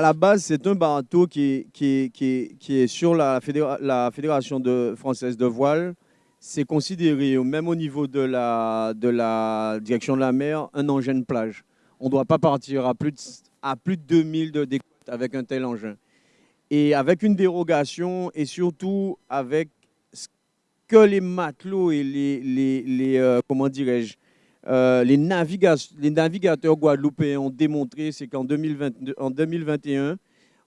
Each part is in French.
À la base, c'est un bateau qui, est sur la, Fédération française de voile. C'est considéré, même au niveau de la, direction de la mer, un engin de plage. On ne doit pas partir à plus de, à plus de 2000 de découte avec un tel engin. Et avec une dérogation et surtout avec ce que les matelots et les euh, comment dirais-je, euh, les, navigateurs guadeloupéens ont démontré, c'est qu'en 2021,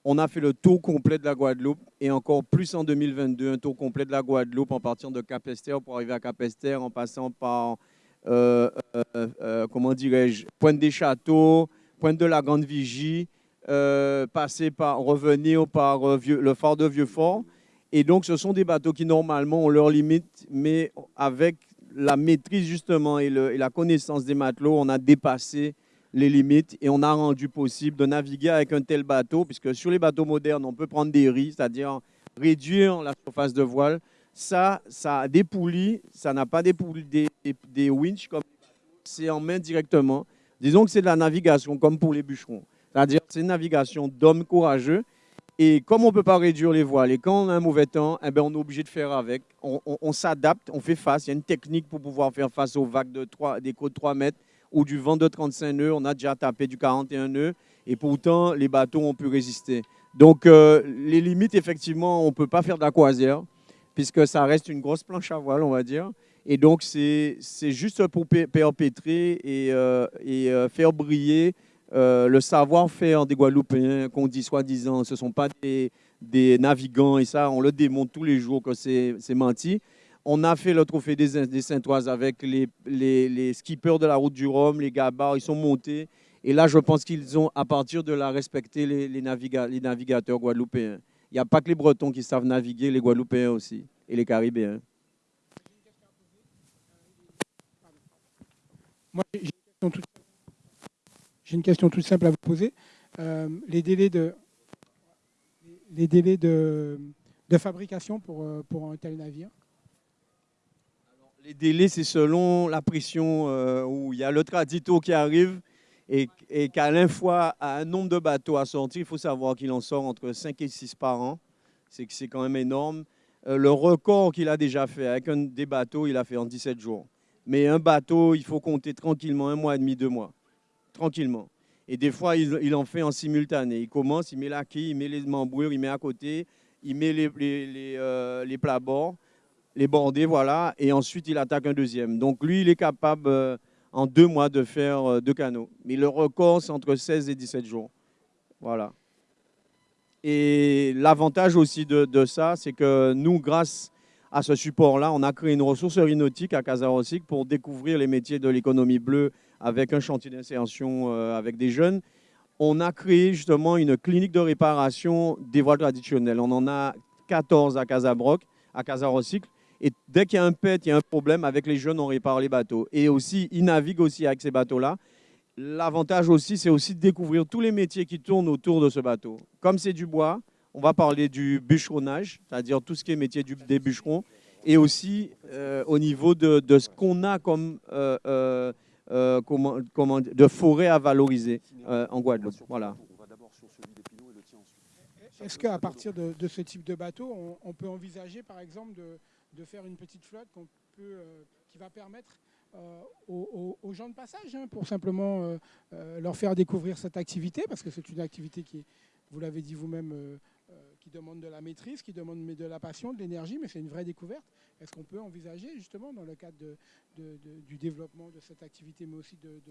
on a fait le tour complet de la Guadeloupe et encore plus en 2022, un tour complet de la Guadeloupe en partant de Cap-Esther pour arriver à Cap-Esther, en passant par, euh, euh, comment dirais-je, Pointe des Châteaux, Pointe de la Grande Vigie, passer par, revenir par le phare de Vieux-Fort. Et donc, ce sont des bateaux qui, normalement, ont leurs limites, mais avec la maîtrise justement et, la connaissance des matelots, on a dépassé les limites et on a rendu possible de naviguer avec un tel bateau, puisque sur les bateaux modernes, on peut prendre des risques, c'est-à-dire réduire la surface de voile. Ça, ça a des poulies, ça n'a pas des, poulies, des, des, winches comme c'est en main directement. Disons que c'est de la navigation comme pour les bûcherons. C'est-à-dire c'est une navigation d'hommes courageux et comme on ne peut pas réduire les voiles, et quand on a un mauvais temps, eh ben, on est obligé de faire avec. On, s'adapte, on fait face. Il y a une technique pour pouvoir faire face aux vagues de 3, des côtes de 3 mètres ou du vent de 35 nœuds. On a déjà tapé du 41 nœuds et pourtant, les bateaux ont pu résister. Donc, euh, les limites, effectivement, on ne peut pas faire de la croisière puisque ça reste une grosse planche à voile, on va dire. Et donc, c'est juste pour perpétrer et, euh, et euh, faire briller euh, le savoir-faire des Guadeloupéens, qu'on dit soi-disant, ce ne sont pas des, navigants, et ça, on le démontre tous les jours que c'est menti. On a fait le trophée des, des Saintoises avec les, les, skippers de la route du Rhum, les gabards, ils sont montés. Et là, je pense qu'ils ont, à partir de là, respecté les, les, les navigateurs guadeloupéens. Il n'y a pas que les Bretons qui savent naviguer, les Guadeloupéens aussi, et les Caribéens. Moi, j'ai une question toute j'ai une question toute simple à vous poser. Euh, les délais de, les délais de, de fabrication pour, euh, pour un tel navire? Les délais, c'est selon la pression euh, où il y a le tradito qui arrive et, et qu'à la fois, à un nombre de bateaux à sortir, il faut savoir qu'il en sort entre 5 et 6 par an. C'est c'est quand même énorme. le record qu'il a déjà fait avec un des bateaux, il a fait en 17 jours. Mais un bateau, il faut compter tranquillement un mois et demi, deux mois tranquillement. Et des fois, il, en fait en simultané. Il commence, il met la quille, il met les membrures, il met à côté, il met les, les, euh, les, plats bords, les bordés, voilà, et ensuite il attaque un deuxième. Donc lui, il est capable euh, en deux mois de faire euh, deux canaux. Mais le record, c'est entre 16 et 17 jours. Voilà. Et l'avantage aussi de, ça, c'est que nous, grâce à ce support-là, on a créé une ressourcerie nautique à Casarosic pour découvrir les métiers de l'économie bleue avec un chantier d'insertion euh, avec des jeunes, on a créé justement une clinique de réparation des voiles traditionnelles. On en a 14 à Casabroc, à Casarocycle. Et dès qu'il y a un pet, il y a un problème, avec les jeunes, on répare les bateaux. Et aussi, ils naviguent aussi avec ces bateaux-là. L'avantage aussi, c'est aussi de découvrir tous les métiers qui tournent autour de ce bateau. Comme c'est du bois, on va parler du bûcheronnage, c'est-à-dire tout ce qui est métier du, des bûcherons, et aussi euh, au niveau de, ce qu'on a comme euh, comment, comment, de forêts à valoriser euh, en Guadeloupe. Voilà. Est-ce qu'à partir de, ce type de bateau, on, peut envisager par exemple de, de faire une petite flotte peut, euh, qui va permettre aux, gens de passage hein, pour simplement leur faire découvrir cette activité parce que c'est une activité qui, vous l'avez dit vous-même, qui demande de la maîtrise, qui demande de la passion, de l'énergie, mais c'est une vraie découverte. Est-ce qu'on peut envisager justement dans le cadre du développement de cette activité, mais aussi de,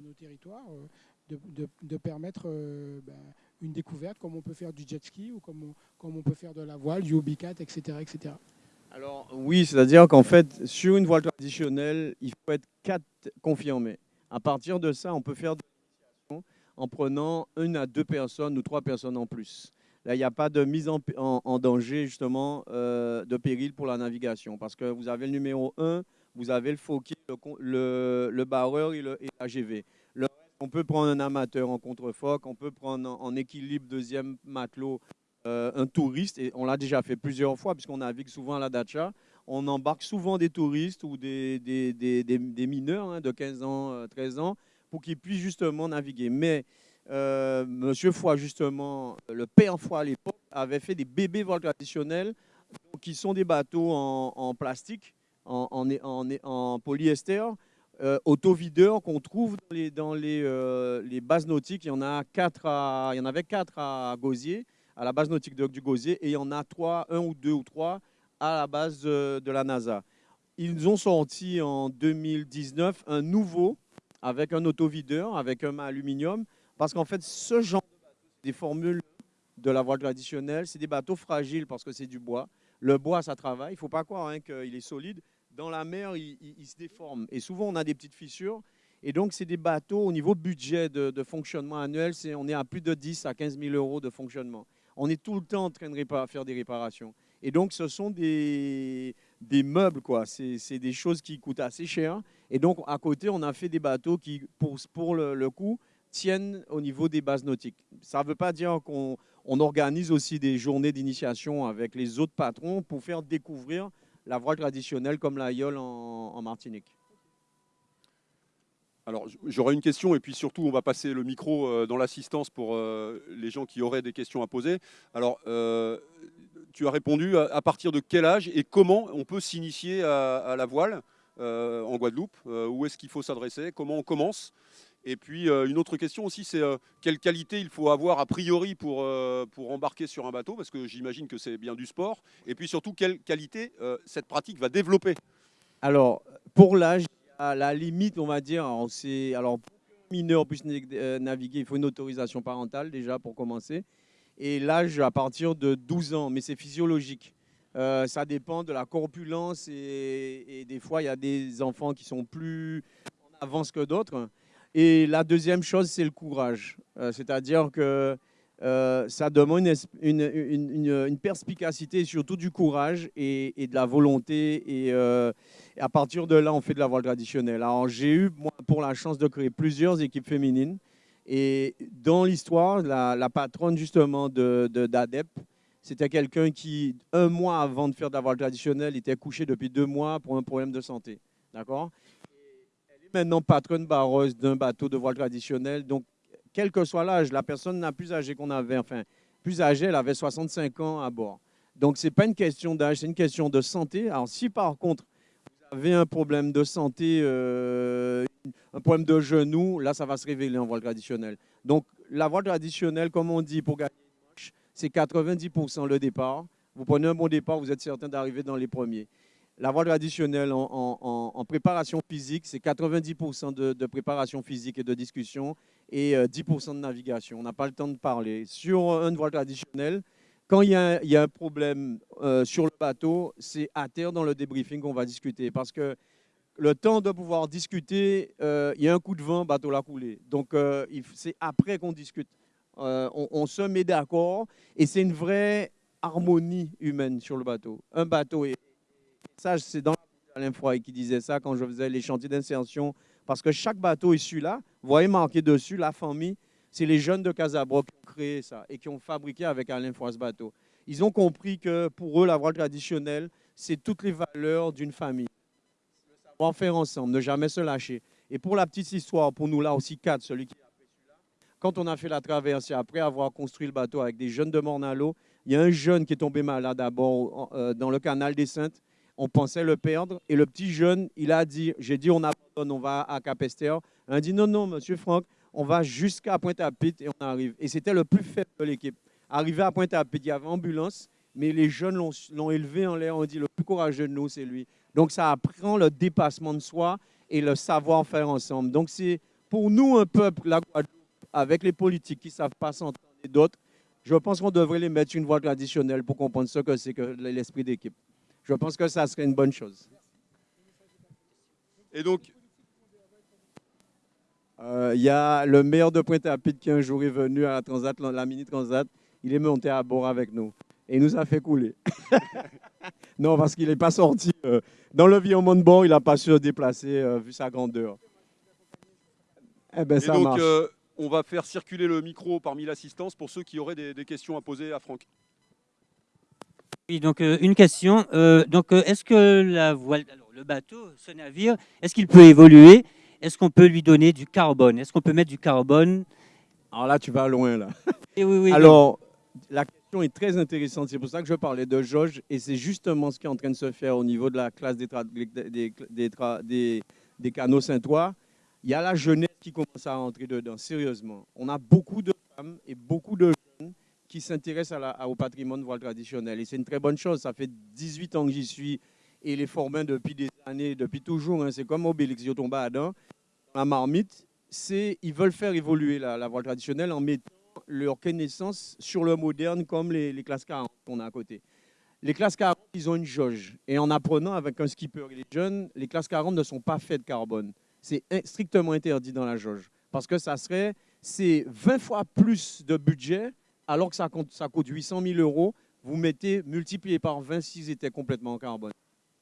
nos territoires, euh, de, permettre euh, ben, une découverte comme on peut faire du jet ski ou comme on, peut faire de la voile, du hobbycat, etc. etc. Alors oui, c'est-à-dire qu'en fait, sur une voile traditionnelle, il faut être quatre confirmés. À partir de ça, on peut faire des en prenant une à deux personnes ou trois personnes en plus. Là, il n'y a pas de mise en, danger, justement, euh, de péril pour la navigation. Parce que vous avez le numéro 1, vous avez le fauquier, le, barreur et, l'AGV. on peut prendre un amateur en contre-foc, on peut prendre en, équilibre deuxième matelot euh, un touriste. Et on l'a déjà fait plusieurs fois, puisqu'on navigue souvent à la Dacha. On embarque souvent des touristes ou des, des, mineurs hein, de 15 ans, 13 euh, ans, pour qu'ils puissent justement naviguer. Mais euh, Monsieur Foy, justement, le père Foy à l'époque, avait fait des bébés vols traditionnels qui sont des bateaux en, plastique, en, polyester, euh, autovideurs qu'on trouve dans, les, euh, bases nautiques. Il y en, a quatre il y en avait quatre à Gauzier, à la base nautique de, du Gauzier, et il y en a trois, un ou deux ou trois à la base de, de la NASA. Ils ont sorti en 2019 un nouveau avec un autovideur, avec un aluminium, parce qu'en fait, ce genre de bateau, des formules de la voile traditionnelle, c'est des bateaux fragiles parce que c'est du bois. Le bois, ça travaille. Il ne faut pas croire hein, qu'il est solide. Dans la mer, il, se déforme. Et souvent, on a des petites fissures. Et donc, c'est des bateaux, au niveau budget de, fonctionnement annuel, on est à plus de 10 à 15 000 euros de fonctionnement. On est tout le temps en train de faire des réparations. Et donc, ce sont des, meubles, quoi. C'est des choses qui coûtent assez cher. Et donc, à côté, on a fait des bateaux qui, pour, pour le, coût, au niveau des bases nautiques. Ça ne veut pas dire qu'on on organise aussi des journées d'initiation avec les autres patrons pour faire découvrir la voile traditionnelle comme la yole en, Martinique. Alors, j'aurais une question et puis surtout, on va passer le micro euh, dans l'assistance pour euh, les gens qui auraient des questions à poser. Alors, euh, tu as répondu à, partir de quel âge et comment on peut s'initier à, la voile en Guadeloupe Où est-ce qu'il faut s'adresser Comment on commence et puis euh, une autre question aussi, c'est euh, quelle qualité il faut avoir a priori pour, euh, pour embarquer sur un bateau, parce que j'imagine que c'est bien du sport. Et puis surtout, quelle qualité cette pratique va développer? Alors, pour l'âge, à la limite, on va dire, alors pour qu'un mineur puisse naviguer, il faut une autorisation parentale déjà pour commencer. Et l'âge à partir de 12 ans, mais c'est physiologique. ça dépend de la corpulence et, et, des fois, il y a des enfants qui sont plus en avance que d'autres. Et la deuxième chose, c'est le courage. Euh, c'est-à-dire que euh, ça demande une, une, perspicacité, surtout du courage et, de la volonté. Et, euh, à partir de là, on fait de la voile traditionnelle. Alors, j'ai eu, moi, pour la chance de créer plusieurs équipes féminines. Et dans l'histoire, la, patronne, justement, d'ADEP, de, c'était quelqu'un qui, un mois avant de faire de la voile traditionnelle, était couché depuis deux mois pour un problème de santé. D'accord? Maintenant patronne barreuse d'un bateau de voile traditionnel. Donc, quel que soit l'âge, la personne n'a plus âgée qu'on avait, enfin, plus âgée, elle avait 65 ans à bord. Donc, ce n'est pas une question d'âge, c'est une question de santé. Alors, si par contre, vous avez un problème de santé, euh, un problème de genou, là, ça va se révéler en voile traditionnel. Donc, la voile traditionnelle, comme on dit, pour gagner c'est 90% le départ. Vous prenez un bon départ, vous êtes certain d'arriver dans les premiers. La voile traditionnelle en, préparation physique, c'est 90% de, préparation physique et de discussion et 10% euh, de navigation. On n'a pas le temps de parler. Sur une voile traditionnelle, quand il y a, un problème euh, sur le bateau, c'est à terre dans le débriefing qu'on va discuter. Parce que le temps de pouvoir discuter, euh, il y a un coup de vent, bateau l'a coulé. Donc, c'est après qu'on discute. On, on, se met d'accord et c'est une vraie harmonie humaine sur le bateau. Un bateau est ça, c'est dans Alain Froy qui disait ça quand je faisais les chantiers d'insertion. Parce que chaque bateau issu là, vous voyez marqué dessus la famille, c'est les jeunes de Casablanca qui ont créé ça et qui ont fabriqué avec Alain Froy ce bateau. Ils ont compris que pour eux, la voile traditionnelle, c'est toutes les valeurs d'une famille. Le savoir faire ensemble, ne jamais se lâcher. Et pour la petite histoire, pour nous là aussi quatre, celui qui a fait celui-là, quand on a fait la traversée, après avoir construit le bateau avec des jeunes de Mornalo, il y a un jeune qui est tombé malade d'abord euh, dans le canal des Saintes on pensait le perdre. Et le petit jeune, il a dit, j'ai dit on abandonne, on va à Capester. Il a dit non, non, monsieur Franck, on va jusqu'à Pointe-à-Pitre et on arrive. Et c'était le plus faible de l'équipe. Arrivé à Pointe-à-Pitre, il y avait ambulance, mais les jeunes l'ont élevé en l'air. On dit le plus courageux de nous, c'est lui. Donc ça apprend le dépassement de soi et le savoir-faire ensemble. Donc c'est pour nous un peuple, la Guadeloupe, avec les politiques qui ne savent pas s'entendre et d'autres, je pense qu'on devrait les mettre une voie traditionnelle pour comprendre ce que c'est que l'esprit d'équipe. Je pense que ça serait une bonne chose. Et donc euh, Il y a le maire de Pointe-à-Pitre qui un jour est venu à la Transat, la mini Transat. Il est monté à bord avec nous. Et il nous a fait couler. non, parce qu'il n'est pas sorti. Euh, dans le l'environnement de bord, il n'a pas su se déplacer euh, vu sa grandeur. Eh ben, ça donc, on va faire circuler le micro parmi l'assistance pour ceux qui auraient des questions à poser à Franck. Oui, donc euh, une question. Euh, donc, euh, est-ce que la voile, alors, le bateau, ce navire, est-ce qu'il peut évoluer? Est-ce qu'on peut lui donner du carbone? Est-ce qu'on peut mettre du carbone? Alors là, tu vas loin, là. Et oui, oui, Alors, la question est très intéressante. C'est pour ça que je parlais de jauge. Et c'est justement ce qui est en train de se faire au niveau de la classe des, tra- des, des, des tra- des- des canaux Saint-Ouen. Il y a la jeunesse qui commence à rentrer dedans, sérieusement. On a beaucoup de femmes et beaucoup de jeunes qui à- au patrimoine voile traditionnel. Et c'est une très bonne chose. Ça fait 18 ans que j'y suis et les formins depuis des années, depuis toujours. hein. C'est comme Obélix, à Adam. La marmite, c'est ils veulent faire évoluer la, voile traditionnelle en mettant leur connaissance sur le moderne comme les, les classes 40 qu'on a à côté. Les classes 40, ils ont une jauge. Et en apprenant avec un skipper et les jeunes, les classes 40 ne sont pas faites de carbone. C'est strictement interdit dans la jauge. Parce que ça serait, c'est 20 fois plus de budget, alors que ça, coûte 800 000 euros. Vous mettez, multiplié par 20 s'ils étaient complètement en carbone.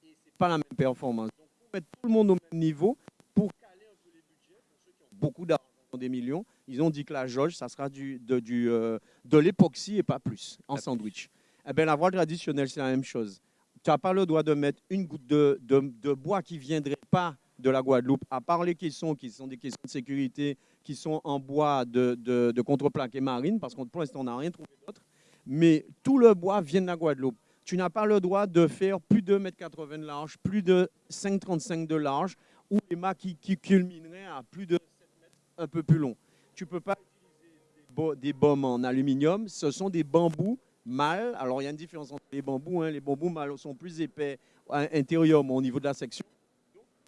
Et c'est pas la même performance. Donc, pour mettre tout le monde au même niveau, pour caler un peu les budgets, pour ceux qui ont beaucoup d'argent, des millions, ils ont dit que la jauge, ça sera du, de, euh, l'époxy et pas plus, en sandwich. Eh bien, la voile traditionnelle, c'est la même chose. Tu n'as pas le droit de mettre une goutte de, de, bois qui ne viendrait pas de la Guadeloupe, à part les caissons qui sont des caissons de sécurité, qui sont en bois de, de, de contreplaqué marine, parce que pour l'instant, on n'a rien trouvé d'autre. Mais tout le bois vient de la Guadeloupe. Tu n'as pas le droit de faire plus de 2,80 m de large, plus de 5,35 m de large, ou des mâts qui, qui culmineraient à plus de 7 mètres, un peu plus long. Tu ne peux pas utiliser des, bo- des baumes en aluminium, ce sont des bambous mâles. Alors, il y a une différence entre les bambous. hein. Les bambous mâles sont plus épais à intérieurement au niveau de la section.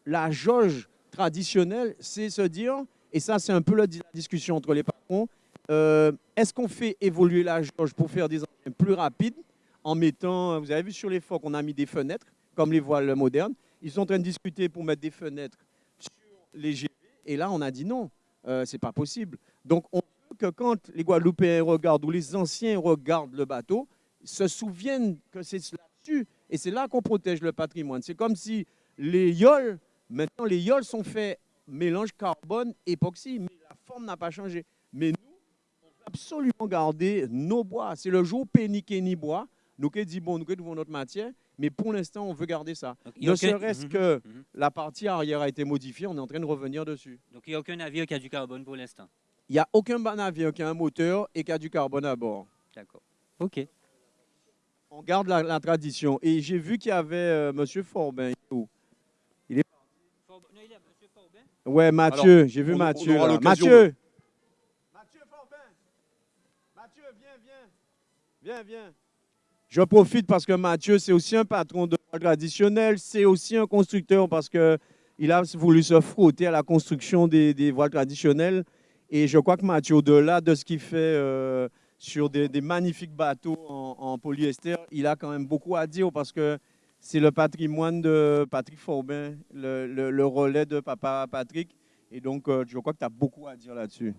La jauge traditionnelle, c'est se dire, et ça, c'est un peu la, di- la discussion entre les patrons, euh, est-ce qu'on fait évoluer la jauge pour faire des engins plus rapides en mettant, vous avez vu sur les phoques, on a mis des fenêtres, comme les voiles modernes. Ils sont en train de discuter pour mettre des fenêtres sur les GV, et là, on a dit non, euh, c'est pas possible. Donc, on veut que quand les Guadeloupéens regardent ou les anciens regardent le bateau, se souviennent que c'est là-dessus, et c'est là qu'on protège le patrimoine. C'est comme si les yoles, maintenant, les yoles sont faits mélange carbone-époxy, mais la forme n'a pas changé. Mais nous, on veut absolument garder nos bois. C'est le jour péni ni bois. Nous qui dit bon, nous qui devons notre matière, mais pour l'instant, on veut garder ça. Donc, Ne aucun- serait-ce Mhm, que mhm. la partie arrière a été modifiée, on est en train de revenir dessus. Donc, il n'y a aucun navire qui a du carbone pour l'instant. Il n'y a aucun navire qui a un moteur et qui a du carbone à bord. D'accord. OK. On garde la, la tradition. Et j'ai vu qu'il y avait euh, M. Forbin. où Ouais, Mathieu, j'ai vu on- on Mathieu. là. Mathieu Mathieu Forbin Mathieu, viens, viens. Viens, viens. Je profite parce que Mathieu, c'est aussi un patron de traditionnel, c'est aussi un constructeur parce qu'il a voulu se frotter à la construction des, des voiles traditionnelles. Et je crois que Mathieu, au-delà de ce qu'il fait euh, sur des, des magnifiques bateaux en, en polyester, il a quand même beaucoup à dire parce que c'est le patrimoine de Patrick Forbin, le, relais de papa Patrick. Et donc, euh, je crois que tu as beaucoup à dire là-dessus.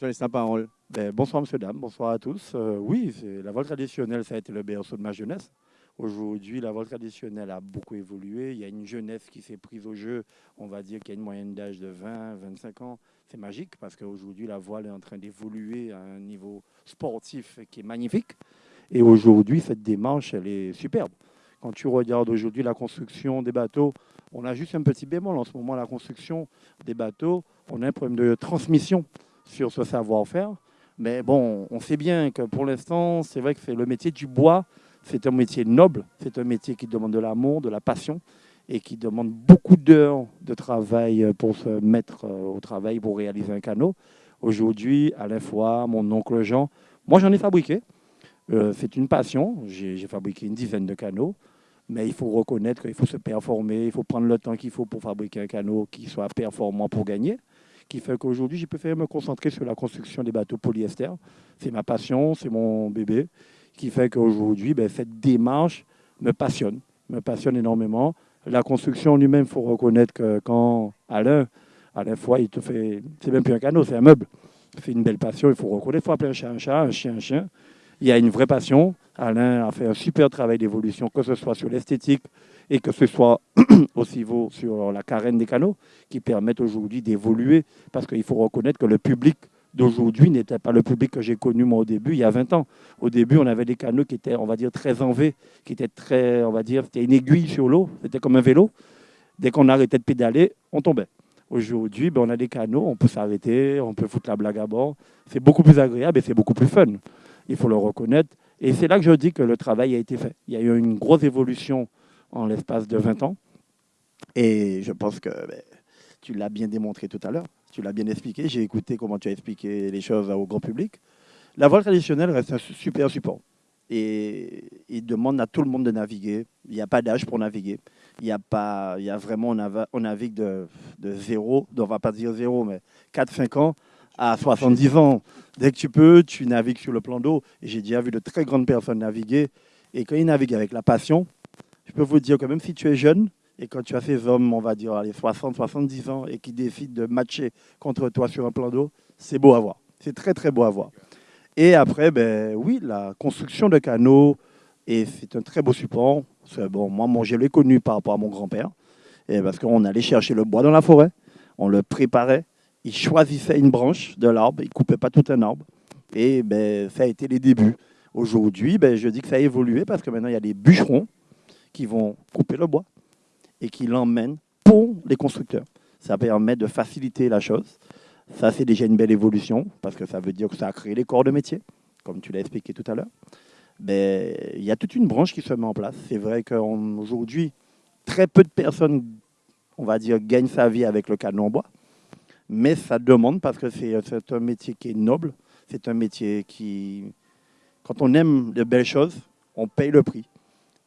Je laisse la parole. Ben, bonsoir, monsieur, dame. Bonsoir à tous. Euh, oui, la voile traditionnelle, ça a été le berceau de ma jeunesse. Aujourd'hui, la voile traditionnelle a beaucoup évolué. Il y a une jeunesse qui s'est prise au jeu. On va dire qu'il y a une moyenne d'âge de 20, 25 ans. C'est magique parce qu'aujourd'hui, la voile est en train d'évoluer à un niveau sportif qui est magnifique. Et aujourd'hui, cette démarche, elle est superbe. Quand tu regardes aujourd'hui la construction des bateaux, on a juste un petit bémol en ce moment. La construction des bateaux, on a un problème de transmission sur ce savoir-faire. Mais bon, on sait bien que pour l'instant, c'est vrai que c'est le métier du bois, c'est un métier noble, c'est un métier qui demande de l'amour, de la passion et qui demande beaucoup d'heures de travail pour se mettre euh, au travail pour réaliser un canot. Aujourd'hui, Alain Foy, mon oncle Jean, moi j'en ai fabriqué. Euh, c'est une passion. J'ai fabriqué une dizaine de canots. Mais il faut reconnaître qu'il faut se performer, il faut prendre le temps qu'il faut pour fabriquer un canot qui soit performant pour gagner qui fait qu'aujourd'hui, j'ai préféré me concentrer sur la construction des bateaux polyester. C'est ma passion, c'est mon bébé, qui fait qu'aujourd'hui, ben, cette démarche me passionne, me passionne énormément. La construction lui-même, il faut reconnaître que quand Alain, Alain Foy, il te fait, c'est même plus un canot, c'est un meuble. C'est une belle passion, il faut reconnaître, il faut appeler un chat un chat, un chien un chien. Il y a une vraie passion. Alain a fait un super travail d'évolution, que ce soit sur l'esthétique et que ce soit aussi sur la carène des canaux, qui permettent aujourd'hui d'évoluer, parce qu'il faut reconnaître que le public d'aujourd'hui n'était pas le public que j'ai connu moi au début, il y a 20 ans. Au début, on avait des canaux qui étaient, on va dire, très en V, qui étaient très, on va dire, c'était une aiguille sur l'eau, c'était comme un vélo. Dès qu'on arrêtait de pédaler, on tombait. Aujourd'hui, ben, on a des canaux, on peut s'arrêter, on peut foutre la blague à bord. C'est beaucoup plus agréable et c'est beaucoup plus fun. Il faut le reconnaître. Et c'est là que je dis que le travail a été fait. Il y a eu une grosse évolution en l'espace de 20 ans. Et je pense que ben, tu l'as bien démontré tout à l'heure. Tu l'as bien expliqué. J'ai écouté comment tu as expliqué les choses au grand public. La voile traditionnelle reste un super support. Et il demande à tout le monde de naviguer. Il n'y a pas d'âge pour naviguer. Il y a pas, il y a vraiment, on, navigue de, de zéro, on ne va pas dire zéro, mais 4-5 ans à 70 ans. Dès que tu peux, tu navigues sur le plan d'eau. Et j'ai déjà vu de très grandes personnes naviguer. Et quand ils naviguent avec la passion, je peux vous dire que même si tu es jeune, et quand tu as ces hommes, on va dire, les 60, 70 ans, et qui décident de matcher contre toi sur un plan d'eau, c'est beau à voir. C'est très, très beau à voir. Et après, ben, oui, la construction de canaux, et c'est un très beau support. Bon, moi, mon, je l'ai connu par rapport à mon grand-père, parce qu'on allait chercher le bois dans la forêt, on le préparait, il choisissait une branche de l'arbre, il ne coupait pas tout un arbre, et ben, ça a été les débuts. Aujourd'hui, ben, je dis que ça a évolué parce que maintenant, il y a des bûcherons qui vont couper le bois et qui l'emmènent pour les constructeurs. Ça permet de faciliter la chose. Ça, c'est déjà une belle évolution parce que ça veut dire que ça a créé les corps de métier, comme tu l'as expliqué tout à l'heure. Ben, il y a toute une branche qui se met en place. C'est vrai qu'aujourd'hui, très peu de personnes, on va dire, gagnent sa vie avec le canon en bois. Mais ça demande parce que c'est un métier qui est noble. C'est un métier qui, quand on aime de belles choses, on paye le prix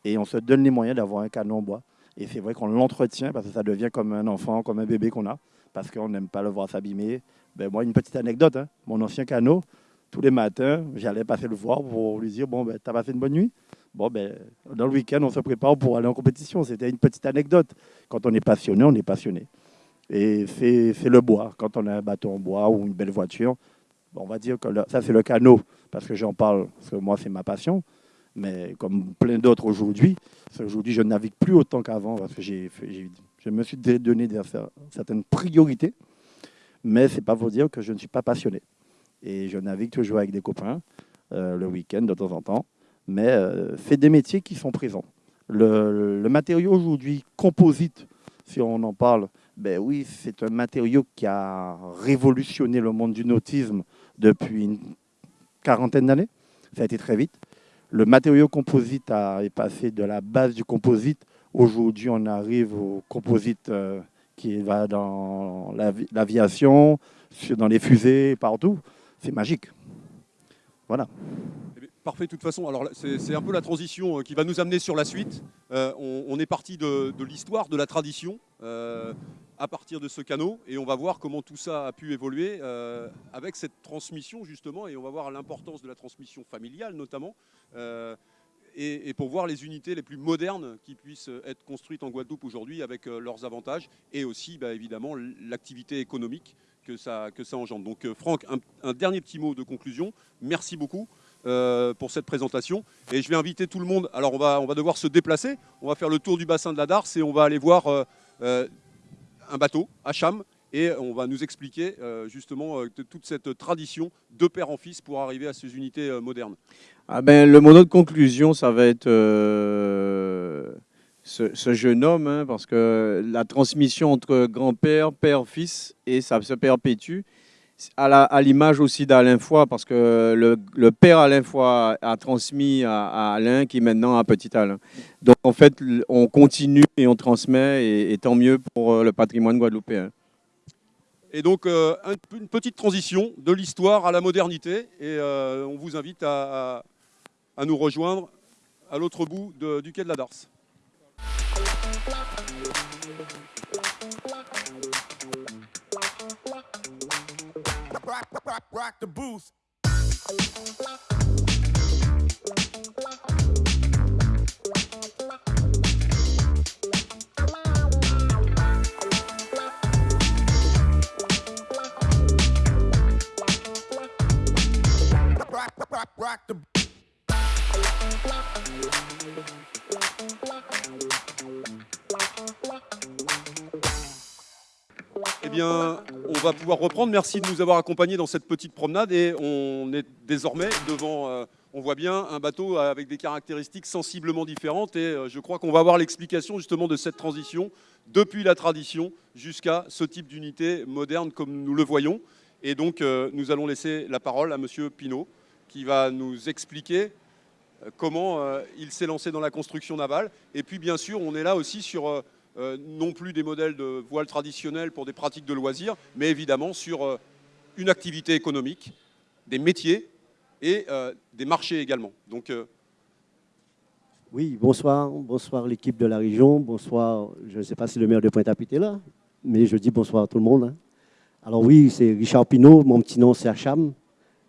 et on se donne les moyens d'avoir un canon en bois. Et c'est vrai qu'on l'entretient parce que ça devient comme un enfant, comme un bébé qu'on a, parce qu'on n'aime pas le voir s'abîmer. Ben, moi, une petite anecdote, hein. mon ancien canot, tous les matins, j'allais passer le voir pour lui dire, bon, ben, t'as passé une bonne nuit? Bon, ben, dans le week-end, on se prépare pour aller en compétition. C'était une petite anecdote. Quand on est passionné, on est passionné. Et c'est le bois. Quand on a un bateau en bois ou une belle voiture, on va dire que ça, c'est le canot, parce que j'en parle, parce que moi, c'est ma passion. Mais comme plein d'autres aujourd'hui, aujourd'hui, je navigue plus autant qu'avant parce que je me suis donné certaines priorités. Mais ce n'est pas pour dire que je ne suis pas passionné. Et je navigue toujours avec des copains euh, le week-end de temps en temps. Mais euh, c'est des métiers qui sont présents. Le matériau aujourd'hui, composite, si on en parle, ben oui, c'est un matériau qui a révolutionné le monde du nautisme depuis une quarantaine d'années. Ça a été très vite. Le matériau composite a, est passé de la base du composite. Aujourd'hui, on arrive au composite euh, qui va dans l'aviation, dans les fusées, partout. C'est magique. Voilà. Eh parfait, de toute façon. Alors, c'est un peu la transition euh, qui va nous amener sur la suite. Euh, on, est parti de, l'histoire, de la tradition à partir de ce canot et on va voir comment tout ça a pu évoluer euh, avec cette transmission justement et on va voir l'importance de la transmission familiale notamment euh, et, pour voir les unités les plus modernes qui puissent être construites en Guadeloupe aujourd'hui avec euh, leurs avantages et aussi bah, évidemment l'activité économique que ça, que ça engendre. Donc Franck, un, dernier petit mot de conclusion. Merci beaucoup. pour cette présentation. Et je vais inviter tout le monde. Alors, on va, on va devoir se déplacer. On va faire le tour du bassin de la Darse et on va aller voir un bateau à Cham et on va nous expliquer euh, justement euh, toute cette tradition de père en fils pour arriver à ces unités euh, modernes. Ah ben, le mot de conclusion, ça va être ce, jeune homme, hein, parce que la transmission entre grand-père, père-fils, et ça se perpétue à l'image aussi d'Alain Foy, parce que le, père Alain Foy a transmis à, Alain, qui est maintenant à Petit Alain. Donc en fait, on continue et on transmet, et, tant mieux pour euh, le patrimoine guadeloupéen. Et donc, euh, une petite transition de l'histoire à la modernité, et euh, on vous invite à, nous rejoindre à l'autre bout du quai de la Darse. Rock, rock, rock the booth. Rock, rock, rock the on va pouvoir reprendre. Merci de nous avoir accompagnés dans cette petite promenade et on est désormais devant, euh, on voit bien un bateau avec des caractéristiques sensiblement différentes. Et je crois qu'on va avoir l'explication justement de cette transition depuis la tradition jusqu'à ce type d'unité moderne comme nous le voyons. Et donc, nous allons laisser la parole à Monsieur Pinault, qui va nous expliquer comment il s'est lancé dans la construction navale. Et puis, bien sûr, on est là aussi sur non plus des modèles de voile traditionnels pour des pratiques de loisirs, mais évidemment sur une activité économique, des métiers et euh, des marchés également. Donc, euh, Oui, bonsoir, bonsoir l'équipe de la région, bonsoir, je ne sais pas si le maire de Pointe-à-Pitre est là, mais je dis bonsoir à tout le monde. hein. Alors oui, c'est Richard Pinault, mon petit nom c'est Hacham.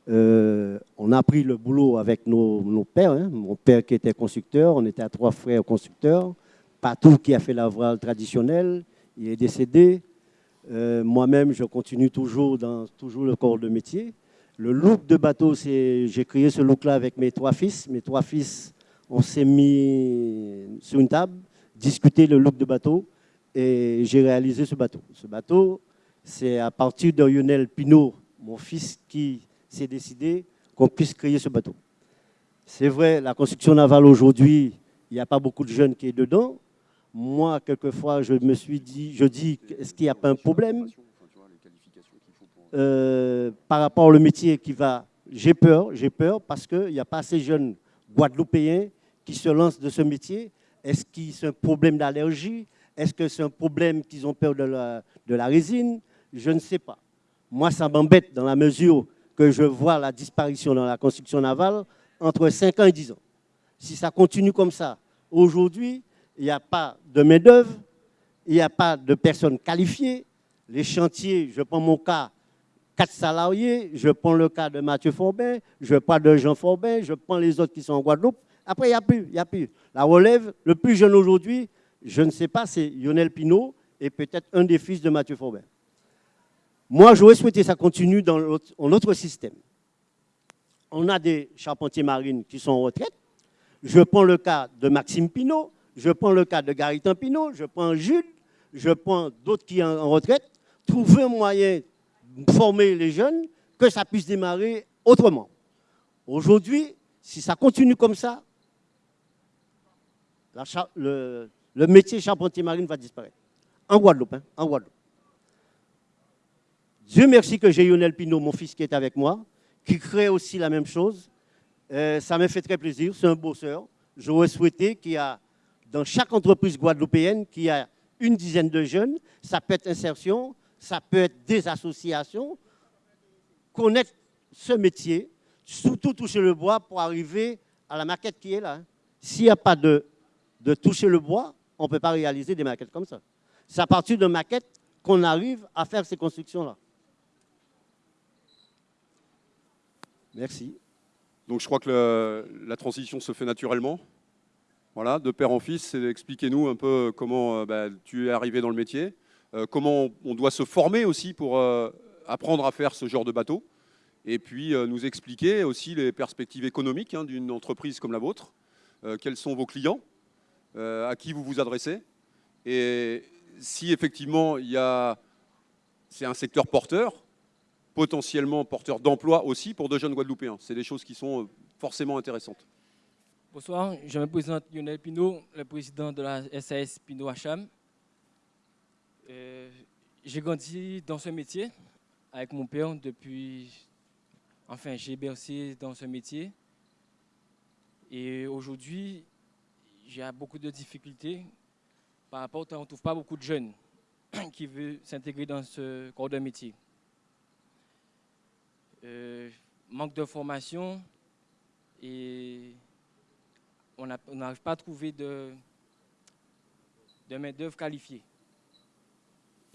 Euh, on a pris le boulot avec nos, nos pères, hein. mon père qui était constructeur, on était à trois frères constructeurs, Patou qui a fait la voile traditionnelle, il est décédé. Euh, Moi-même, je continue toujours dans toujours le corps de métier. Le look de bateau, j'ai créé ce look-là avec mes trois fils. Mes trois fils, on s'est mis sur une table, discuter le look de bateau, et j'ai réalisé ce bateau. Ce bateau, c'est à partir de Lionel Pinault, mon fils, qui s'est décidé qu'on puisse créer ce bateau. C'est vrai, la construction navale aujourd'hui, il n'y a pas beaucoup de jeunes qui est dedans. Moi, quelquefois, je me suis dit, je dis, est-ce qu'il n'y a pas un problème? Euh, par rapport au métier qui va J'ai peur, j'ai peur parce qu'il n'y a pas assez de jeunes guadeloupéens qui se lancent de ce métier. Est-ce que c'est un problème d'allergie? Est-ce que c'est un problème qu'ils ont peur de la, de la résine? Je ne sais pas. Moi, ça m'embête dans la mesure que je vois la disparition dans la construction navale entre 5 ans et 10 ans. Si ça continue comme ça, aujourd'hui, il n'y a pas de main-d'œuvre, il n'y a pas de personnes qualifiées. Les chantiers, je prends mon cas, quatre salariés, je prends le cas de Mathieu Forbin, je prends de Jean Forbin, je prends les autres qui sont en Guadeloupe. Après, il n'y a plus, il n'y a plus. La relève, le plus jeune aujourd'hui, je ne sais pas, c'est Lionel Pinault et peut-être un des fils de Mathieu Forbin. Moi, j'aurais souhaité que ça continue dans autre système. On a des charpentiers marines qui sont en retraite. Je prends le cas de Maxime Pinault, je prends le cas de Garitan Pinault, je prends Jules, je prends d'autres qui sont en retraite. Trouver un moyen de former les jeunes, que ça puisse démarrer autrement. Aujourd'hui, si ça continue comme ça, le, métier charpentier marine va disparaître. En Guadeloupe, hein, en Guadeloupe. Dieu merci que j'ai Lionel Pinault, mon fils qui est avec moi, qui crée aussi la même chose. Euh, ça me fait très plaisir, c'est un bosseur. J'aurais souhaité qu'il y a dans chaque entreprise guadeloupéenne qu'il y a une dizaine de jeunes. Ça peut être insertion, ça peut être des associations. Connaître ce métier, surtout toucher le bois pour arriver à la maquette qui est là. S'il n'y a pas de, de toucher le bois, on ne peut pas réaliser des maquettes comme ça. C'est à partir de maquettes qu'on arrive à faire ces constructions-là. Merci. Donc je crois que la transition se fait naturellement. Voilà, de père en fils, expliquez-nous un peu comment euh, bah, tu es arrivé dans le métier, euh, comment on doit se former aussi pour euh, apprendre à faire ce genre de bateau, et puis nous expliquer aussi les perspectives économiques hein, d'une entreprise comme la vôtre, quels sont vos clients, à qui vous vous adressez, et si effectivement a, c'est un secteur porteur, potentiellement porteur d'emploi aussi pour de jeunes Guadeloupéens. C'est des choses qui sont forcément intéressantes. Bonsoir, je me présente Lionel Pinault, le président de la SAS Pinault Hacham. Euh, j'ai grandi dans ce métier avec mon père depuis. Enfin, j'ai bercé dans ce métier. Et aujourd'hui, j'ai beaucoup de difficultés par rapport fait qu'on ne trouve pas beaucoup de jeunes qui veulent s'intégrer dans ce corps de métier. Euh, manque de formation et on n'a- on n'arrive pas à trouver de, de main-d'œuvre qualifiée.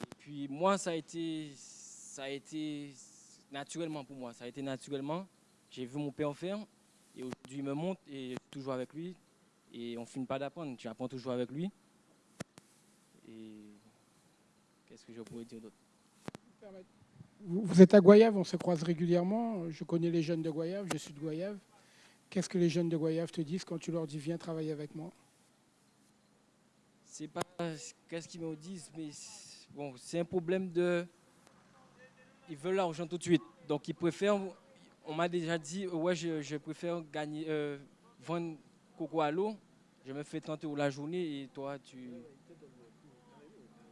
Et puis moi, ça a, été, ça a été naturellement pour moi. Ça a été naturellement. J'ai vu mon père faire et aujourd'hui il me montre et je suis toujours avec lui. Et on ne finit pas d'apprendre. J'apprends toujours avec lui. Et qu'est-ce que je pourrais dire d'autre? Vous, vous êtes à Goyave, on se croise régulièrement. Je connais les jeunes de Goyave, je suis de Goyave. Qu'est-ce que les jeunes de Goyave te disent quand tu leur dis viens travailler avec moi? C'est pas qu'est-ce qu'ils me disent, mais bon, c'est un problème de. Ils veulent l'argent tout de suite. Donc ils préfèrent on m'a déjà dit, euh, ouais, je, préfère gagner, euh, vendre coco à l'eau. Je me fais 30 euros la journée et toi, tu.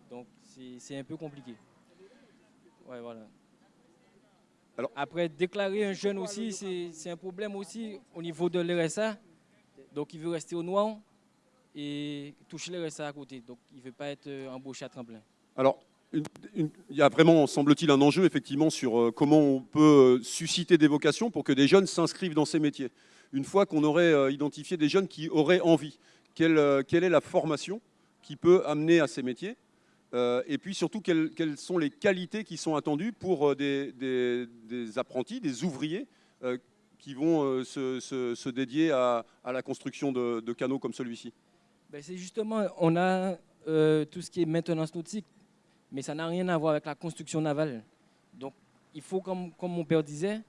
Donc, c'est c'est un peu compliqué. Ouais, voilà. Alors- Après, déclarer un jeune aussi, c'est un problème aussi au niveau de l'RSA. Donc, il veut rester au noir et toucher l'RSA à côté. Donc, il ne veut pas être euh, embauché à tremplin. Alors, une- une- il y a vraiment, semble-t-il, un enjeu effectivement sur euh, comment on peut euh, susciter des vocations pour que des jeunes s'inscrivent dans ces métiers. Une fois qu'on aurait identifié des jeunes qui auraient envie, quelle, quelle est la formation qui peut amener à ces métiers Euh, Et puis surtout, quelles, sont les qualités qui sont attendues pour euh, des, apprentis, des ouvriers euh, qui vont se, dédier à, la construction de, canaux comme celui-ci? Ben, c'est justement, on a tout ce qui est maintenance nautique, mais ça n'a rien à voir avec la construction navale. Donc, il faut, comme, mon père disait,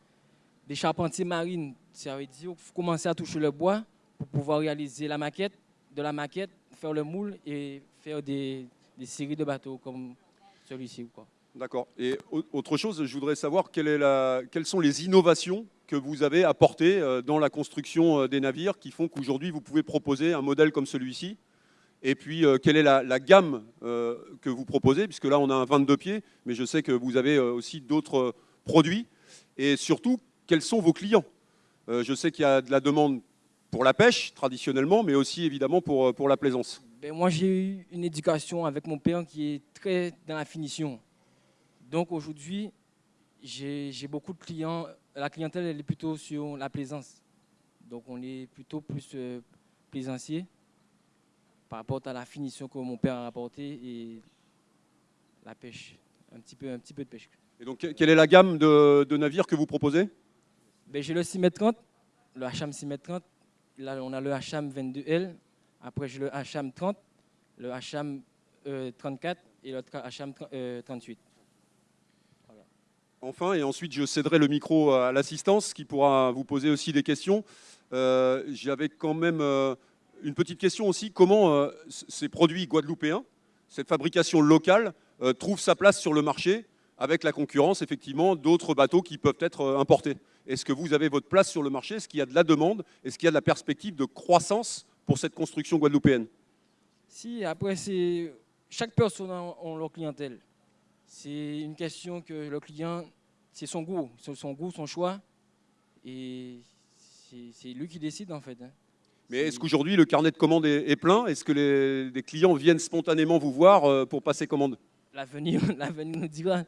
des charpentiers marines. Ça veut dire faut commencer à toucher le bois pour pouvoir réaliser la maquette, de la maquette, faire le moule et faire des, des séries de bateaux comme celui-ci. D'accord. Et au- autre chose, je voudrais savoir quelles sont les innovations que vous avez apportées euh, dans la construction euh, des navires qui font qu'aujourd'hui vous pouvez proposer un modèle comme celui-ci. Et puis, euh, quelle est la, gamme que vous proposez Puisque là, on a un 22 pieds, mais je sais que vous avez aussi d'autres produits. Et surtout, quels sont vos clients? Je sais qu'il y a de la demande pour la pêche, traditionnellement, mais aussi évidemment pour, pour la plaisance. Ben, moi, j'ai eu une éducation avec mon père qui est très dans la finition. Donc aujourd'hui, j'ai beaucoup de clients. La clientèle, elle est plutôt sur la plaisance. Donc on est plutôt plus euh, plaisancier par rapport à la finition que mon père a apportée et la pêche. Un petit peu, un petit peu de pêche. Et donc, que- quelle est la gamme de, de navires que vous proposez? Ben, j'ai le 6m30, le Hacham 6m30. Là, on a le Hacham 22L. Après, j'ai le Hacham 30, le Hacham euh, 34 et l'autre Hacham euh, 38. Enfin, et ensuite je céderai le micro à l'assistance qui pourra vous poser aussi des questions. Euh, J'avais quand même une petite question aussi. Comment ces produits guadeloupéens, cette fabrication locale, euh, trouve sa place sur le marché avec la concurrence effectivement d'autres bateaux qui peuvent être importés? Est-ce que vous avez votre place sur le marché? Est-ce qu'il y a de la demande? Est-ce qu'il y a de la perspective de croissance pour cette construction guadeloupéenne Si, après, c'est chaque personne a a leur clientèle. C'est une question que le client, c'est son goût, son goût, son choix. Et c'est lui qui décide en fait. hein. Mais est-ce qu'aujourd'hui le carnet de commandes est, est plein? Est-ce que les, les clients viennent spontanément vous voir euh, pour passer commande? L'avenir nous dira.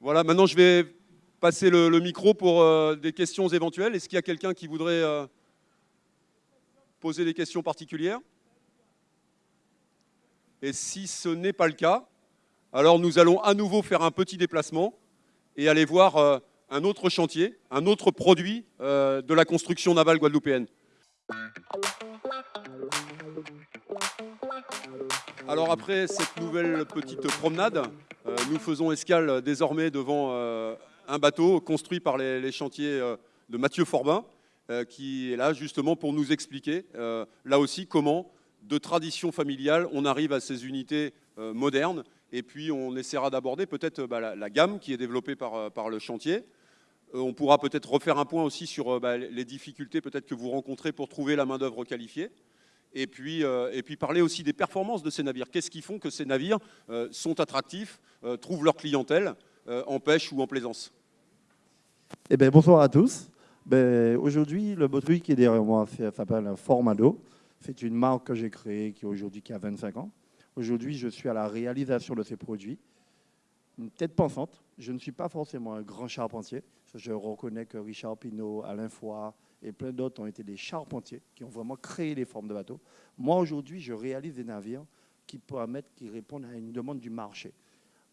Voilà, maintenant je vais passer le, micro pour euh, des questions éventuelles. Est-ce qu'il y a quelqu'un qui voudrait euh, poser des questions particulières? Et si ce n'est pas le cas, alors nous allons à nouveau faire un petit déplacement et aller voir euh, un autre chantier, un autre produit de la construction navale guadeloupéenne. Alors après cette nouvelle petite promenade, nous faisons escale désormais devant un bateau construit par les, chantiers euh, de Mathieu Forbin, euh, qui est là justement pour nous expliquer, euh, là aussi, comment, de tradition familiale, on arrive à ces unités modernes. Et puis on essaiera d'aborder peut-être bah, la, gamme qui est développée par, le chantier. On pourra peut-être refaire un point aussi sur bah, les difficultés peut-être que vous rencontrez pour trouver la main-d'œuvre qualifiée. Et puis, et puis parler aussi des performances de ces navires. Qu'est-ce qui font que ces navires sont attractifs, trouvent leur clientèle en pêche ou en plaisance Eh bien, bonsoir à tous. Ben, Aujourd'hui, le produit qui est derrière moi s'appelle Formado. C'est une marque que j'ai créée qui aujourd'hui a 25 ans. Aujourd'hui, je suis à la réalisation de ces produits. Une tête pensante. Je ne suis pas forcément un grand charpentier. Je reconnais que Richard Pinault, Alain Foy et plein d'autres ont été des charpentiers qui ont vraiment créé les formes de bateaux. Moi, aujourd'hui, je réalise des navires qui permettent, qui répondent à une demande du marché.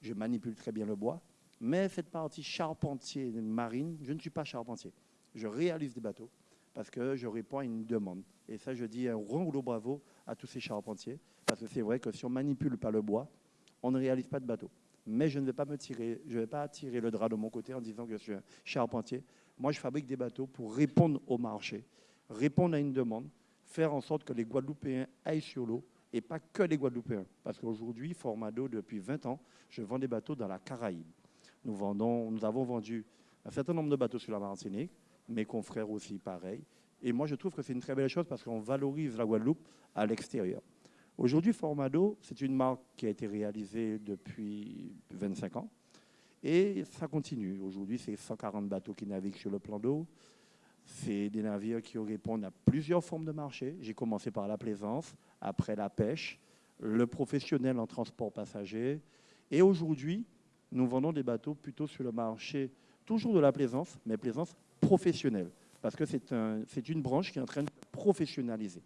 Je manipule très bien le bois, mais cette partie charpentier marine, je ne suis pas charpentier. Je réalise des bateaux parce que je réponds à une demande. Et ça, je dis un rouleau bravo à tous ces charpentiers, parce que c'est vrai que si on manipule pas le bois, on ne réalise pas de bateau. Mais je ne vais pas me tirer, je vais pas tirer le drap de mon côté en disant que je suis un charpentier. Moi, je fabrique des bateaux pour répondre au marché, répondre à une demande, faire en sorte que les Guadeloupéens aillent sur l'eau et pas que les Guadeloupéens. Parce qu'aujourd'hui, Formado, depuis 20 ans, je vends des bateaux dans la Caraïbe. Nous, vendons, nous avons vendu un certain nombre de bateaux sur la Martinique, mes confrères aussi pareil. Et moi, je trouve que c'est une très belle chose parce qu'on valorise la Guadeloupe à l'extérieur. Aujourd'hui, Formado, c'est une marque qui a été réalisée depuis 25 ans. Et ça continue. Aujourd'hui, c'est 140 bateaux qui naviguent sur le plan d'eau. C'est des navires qui répondent à plusieurs formes de marché. J'ai commencé par la plaisance, après la pêche, le professionnel en transport passager. Et aujourd'hui, nous vendons des bateaux plutôt sur le marché, toujours de la plaisance, mais plaisance professionnelle. Parce que c'est un, une branche qui est en train de professionnaliser.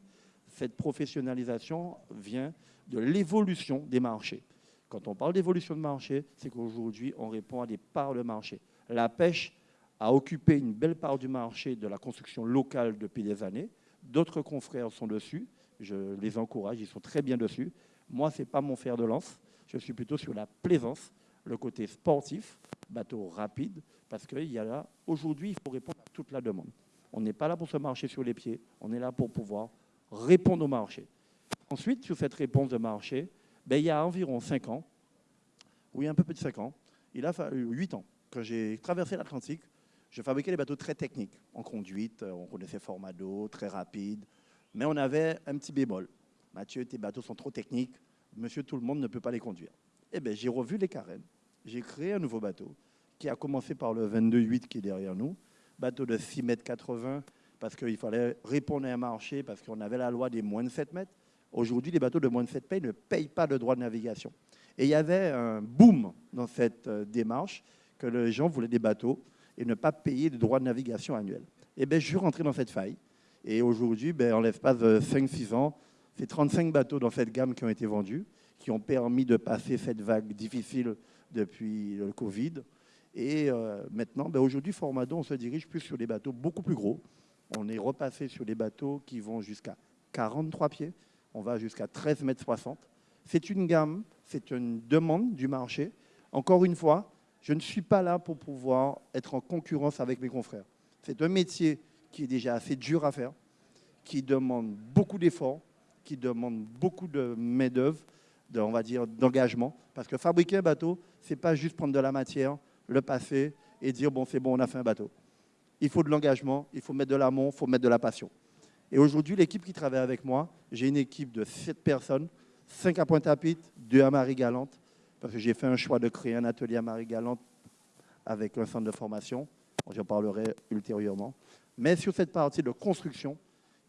Cette professionnalisation vient de l'évolution des marchés. Quand on parle d'évolution de marché, c'est qu'aujourd'hui, on répond à des parts de marché. La pêche a occupé une belle part du marché de la construction locale depuis des années. D'autres confrères sont dessus. Je les encourage, ils sont très bien dessus. Moi, ce n'est pas mon fer de lance. Je suis plutôt sur la plaisance, le côté sportif, bateau rapide, parce qu'il y a là, aujourd'hui, il faut répondre à toute la demande. On n'est pas là pour se marcher sur les pieds, on est là pour pouvoir répondre au marché. Ensuite, sur cette réponse de marché, ben, il y a environ 5 ans, oui, un peu plus de 5 ans, il a fallu 8 ans, que j'ai traversé l'Atlantique, je fabriquais des bateaux très techniques, en conduite, on connaissait format d'eau, très rapide, mais on avait un petit bémol. Mathieu, tes bateaux sont trop techniques, monsieur tout le monde ne peut pas les conduire. Eh bien, j'ai revu les carènes, j'ai créé un nouveau bateau, qui a commencé par le 22-8 qui est derrière nous, bateau de 6 mètres 80, parce qu'il fallait répondre à un marché, parce qu'on avait la loi des moins de 7 mètres. Aujourd'hui, les bateaux de moins de 7 mètres ne payent pas de droit de navigation. Et il y avait un boom dans cette euh, démarche que les gens voulaient des bateaux et ne pas payer de droit de navigation annuel. Et eh bien, je suis rentré dans cette faille. Et aujourd'hui, ben, en l'espace de 5-6 ans, c'est 35 bateaux dans cette gamme qui ont été vendus, qui ont permis de passer cette vague difficile depuis le Covid. Et euh, maintenant, ben, aujourd'hui, Formado, on se dirige plus sur des bateaux beaucoup plus gros. On est repassé sur des bateaux qui vont jusqu'à 43 pieds. On va jusqu'à 13 mètres 60. C'est une gamme, c'est une demande du marché. Encore une fois, je ne suis pas là pour pouvoir être en concurrence avec mes confrères. C'est un métier qui est déjà assez dur à faire, qui demande beaucoup d'efforts, qui demande beaucoup de main-d'œuvre, on va dire d'engagement. Parce que fabriquer un bateau, ce n'est pas juste prendre de la matière, le passer et dire bon, c'est bon, on a fait un bateau. Il faut de l'engagement, il faut mettre de l'amour, il faut mettre de la passion. Et aujourd'hui, l'équipe qui travaille avec moi, j'ai une équipe de 7 personnes, 5 à Pointe-à-Pitre, 2 à Marie-Galante, parce que j'ai fait un choix de créer un atelier à Marie-Galante avec un centre de formation. J'en parlerai ultérieurement. Mais sur cette partie de construction,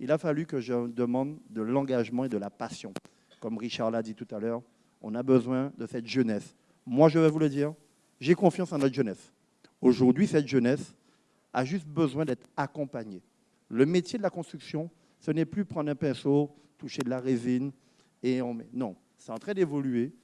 il a fallu que je demande de l'engagement et de la passion. Comme Richard l'a dit tout à l'heure, on a besoin de cette jeunesse. Moi, je vais vous le dire, j'ai confiance en notre jeunesse. Aujourd'hui, cette jeunesse a juste besoin d'être accompagnée. Le métier de la construction, ce n'est plus prendre un pinceau, toucher de la résine et on met. Non, c'est en train d'évoluer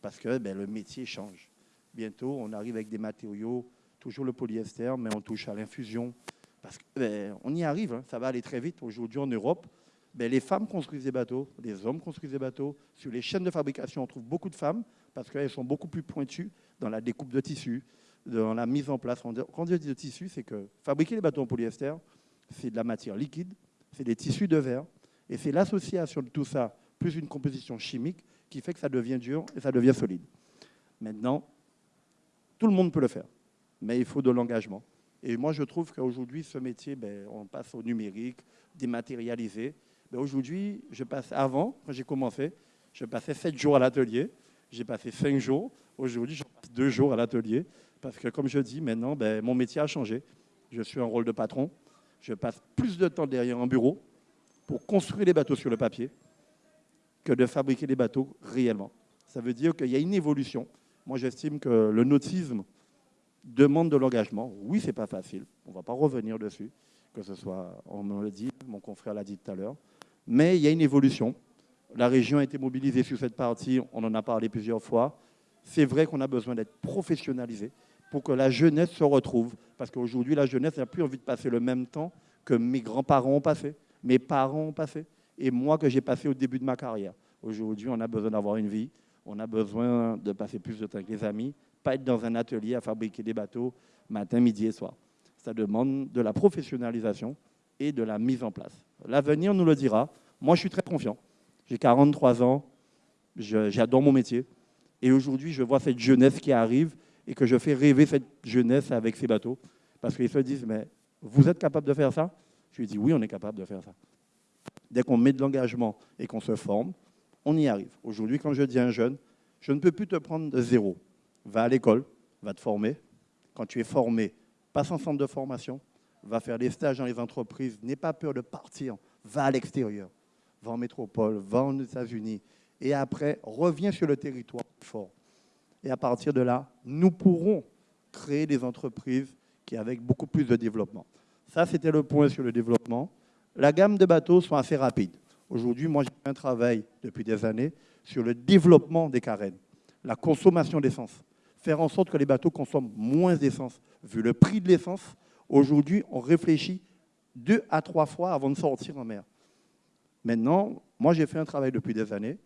parce que ben, le métier change. Bientôt, on arrive avec des matériaux, toujours le polyester, mais on touche à l'infusion. Parce qu'on ben, y arrive, hein. ça va aller très vite. Aujourd'hui, en Europe, ben, les femmes construisent des bateaux, les hommes construisent des bateaux. Sur les chaînes de fabrication, on trouve beaucoup de femmes parce qu'elles sont beaucoup plus pointues dans la découpe de tissus, dans la mise en place. Quand on dit de tissu, c'est que fabriquer les bateaux en polyester, c'est de la matière liquide, c'est des tissus de verre, et c'est l'association de tout ça, plus une composition chimique, qui fait que ça devient dur et ça devient solide. Maintenant, tout le monde peut le faire, mais il faut de l'engagement. Et moi, je trouve qu'aujourd'hui, ce métier, ben, on passe au numérique, dématérialisé. Ben, aujourd'hui, je passe avant, quand j'ai commencé, je passais 7 jours à l'atelier, j'ai passé 5 jours. Aujourd'hui, je passe 2 jours à l'atelier. Parce que, comme je dis, maintenant, ben, mon métier a changé. Je suis un rôle de patron. Je passe plus de temps derrière un bureau pour construire les bateaux sur le papier que de fabriquer les bateaux réellement. Ça veut dire qu'il y a une évolution. Moi, j'estime que le nautisme demande de l'engagement. Oui, c'est pas facile. On ne va pas revenir dessus, que ce soit, on me le dit, mon confrère l'a dit tout à l'heure. Mais il y a une évolution. La région a été mobilisée sur cette partie, on en a parlé plusieurs fois. C'est vrai qu'on a besoin d'être professionnalisé pour que la jeunesse se retrouve. Parce qu'aujourd'hui, la jeunesse n'a plus envie de passer le même temps que mes grands-parents ont passé, mes parents ont passé, et moi que j'ai passé au début de ma carrière. Aujourd'hui, on a besoin d'avoir une vie, on a besoin de passer plus de temps avec les amis, pas être dans un atelier à fabriquer des bateaux matin, midi et soir. Ça demande de la professionnalisation et de la mise en place. L'avenir nous le dira. Moi, je suis très confiant. J'ai 43 ans, j'adore mon métier. Et aujourd'hui, je vois cette jeunesse qui arrive et que je fais rêver cette jeunesse avec ces bateaux. Parce qu'ils se disent, mais vous êtes capable de faire ça? Je lui dis, oui, on est capable de faire ça. Dès qu'on met de l'engagement et qu'on se forme, on y arrive. Aujourd'hui, quand je dis à un jeune, je ne peux plus te prendre de zéro. Va à l'école, va te former. Quand tu es formé, passe en centre de formation, va faire des stages dans les entreprises, n'aie pas peur de partir, va à l'extérieur, va en métropole, va aux États-Unis, et après, reviens sur le territoire fort. Et à partir de là, nous pourrons créer des entreprises qui avec beaucoup plus de développement. Ça, c'était le point sur le développement. La gamme de bateaux sont assez rapides. Aujourd'hui, moi, j'ai un travail depuis des années sur le développement des carènes, la consommation d'essence. Faire en sorte que les bateaux consomment moins d'essence. Vu le prix de l'essence, aujourd'hui, on réfléchit deux à trois fois avant de sortir en mer. Maintenant, moi, j'ai fait un travail depuis des années.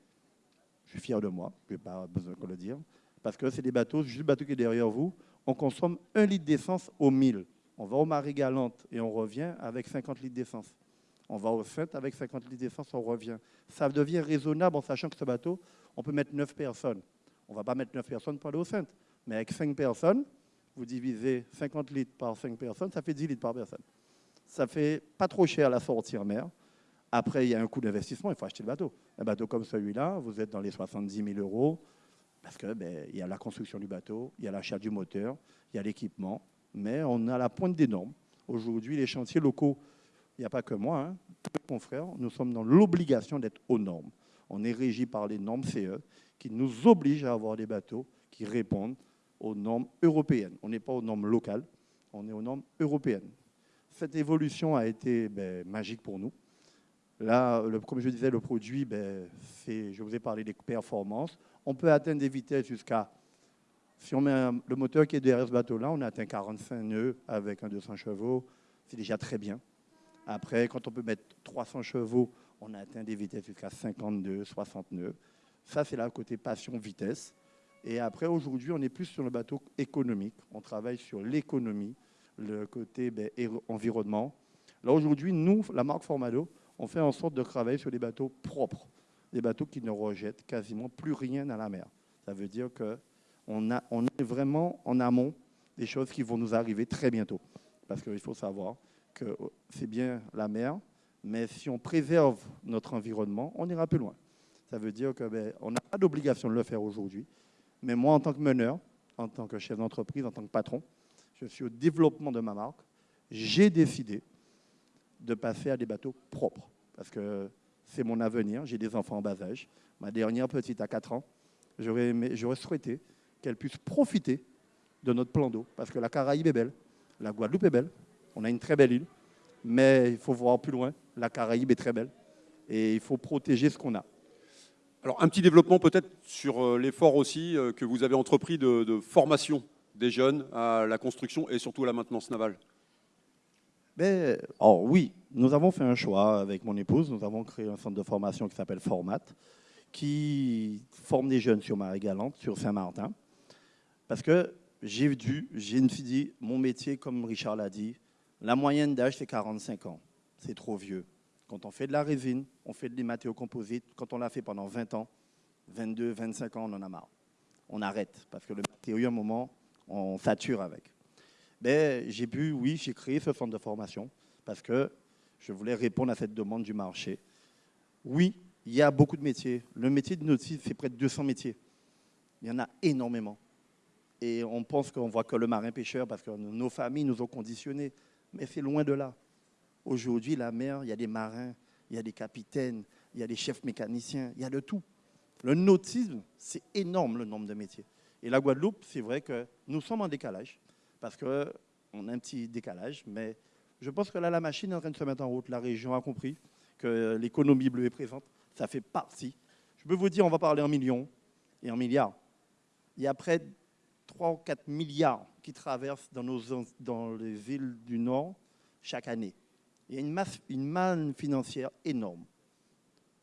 Je suis fier de moi, je n'ai pas besoin de le dire. Parce que c'est des bateaux, juste le bateau qui est derrière vous, on consomme un litre d'essence au 1000. On va au Marie-Galante et on revient avec 50 litres d'essence. On va au Sainte avec 50 litres d'essence, on revient. Ça devient raisonnable en sachant que ce bateau, on peut mettre 9 personnes. On ne va pas mettre 9 personnes pour aller au Sainte. Mais avec 5 personnes, vous divisez 50 litres par 5 personnes, ça fait 10 litres par personne. Ça fait pas trop cher la sortie en mer. Après, il y a un coût d'investissement, il faut acheter le bateau. Un bateau comme celui-là, vous êtes dans les 70 000 euros, parce qu'il ben, y a la construction du bateau, il y a l'achat du moteur, il y a l'équipement, mais on a la pointe des normes. Aujourd'hui, les chantiers locaux il n'y a pas que moi, hein, mon frère, nous sommes dans l'obligation d'être aux normes. On est régi par les normes CE qui nous obligent à avoir des bateaux qui répondent aux normes européennes. On n'est pas aux normes locales, on est aux normes européennes. Cette évolution a été ben, magique pour nous. Là, comme je disais, le produit, ben, je vous ai parlé des performances. On peut atteindre des vitesses jusqu'à, si on met le moteur qui est derrière ce bateau-là, on atteint 45 nœuds avec un 200 chevaux. C'est déjà très bien. Après, quand on peut mettre 300 chevaux, on atteint des vitesses jusqu'à 52, 60 nœuds. Ça, c'est la côté passion-vitesse. Et après, aujourd'hui, on est plus sur le bateau économique. On travaille sur l'économie, le côté ben, environnement. Là, aujourd'hui, nous, la marque Formado, on fait en sorte de travailler sur des bateaux propres, des bateaux qui ne rejettent quasiment plus rien à la mer. Ça veut dire qu'on on est vraiment en amont des choses qui vont nous arriver très bientôt. Parce qu'il faut savoir, que c'est bien la mer, mais si on préserve notre environnement, on ira plus loin. Ça veut dire qu'on ben, n'a pas d'obligation de le faire aujourd'hui. Mais moi, en tant que meneur, en tant que chef d'entreprise, en tant que patron, je suis au développement de ma marque. J'ai décidé de passer à des bateaux propres parce que c'est mon avenir. J'ai des enfants en bas âge. Ma dernière petite a 4 ans. J'aurais souhaité qu'elle puisse profiter de notre plan d'eau parce que la Caraïbe est belle, la Guadeloupe est belle, on a une très belle île, mais il faut voir plus loin. La Caraïbe est très belle et il faut protéger ce qu'on a. Alors un petit développement peut-être sur euh, l'effort aussi euh, que vous avez entrepris de, formation des jeunes à la construction et surtout à la maintenance navale. Oh oui, nous avons fait un choix avec mon épouse. Nous avons créé un centre de formation qui s'appelle Format, qui forme des jeunes sur Marie-Galante, sur Saint-Martin. Parce que j'ai dû, j'ai une fille dit, mon métier, comme Richard l'a dit, la moyenne d'âge, c'est 45 ans. C'est trop vieux. Quand on fait de la résine, on fait des matériaux composites. Quand on l'a fait pendant 20 ans, 22, 25 ans, on en a marre. On arrête parce que le matériau, à un moment, on sature avec. Ben, j'ai pu, oui, j'ai créé ce centre de formation parce que je voulais répondre à cette demande du marché. Oui, il y a beaucoup de métiers. Le métier de notice, c'est près de 200 métiers. Il y en a énormément. Et on pense qu'on voit que le marin-pêcheur parce que nos familles nous ont conditionnés mais c'est loin de là. Aujourd'hui, la mer, il y a des marins, il y a des capitaines, il y a des chefs mécaniciens, il y a de tout. Le nautisme, c'est énorme le nombre de métiers. Et la Guadeloupe, c'est vrai que nous sommes en décalage, parce qu'on a un petit décalage, mais je pense que là, la machine est en train de se mettre en route. La région a compris que l'économie bleue est présente. Ça fait partie. Je peux vous dire, on va parler en millions et en milliards. Il y a près de 3 ou 4 milliards qui traversent dans, nos, dans les villes du Nord chaque année. Il y a une, masse, une manne financière énorme.